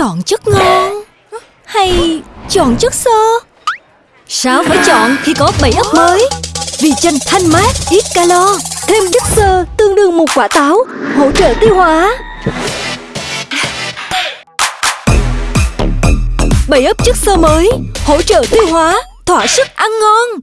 chọn chất ngon? Hay chọn chất xơ? Sao phải chọn khi có bảy ấp mới? Vì chanh thanh mát, ít calo Thêm chất xơ tương đương một quả táo Hỗ trợ tiêu hóa. Bảy ấp chất xơ mới Hỗ trợ tiêu hóa Thỏa sức ăn ngon.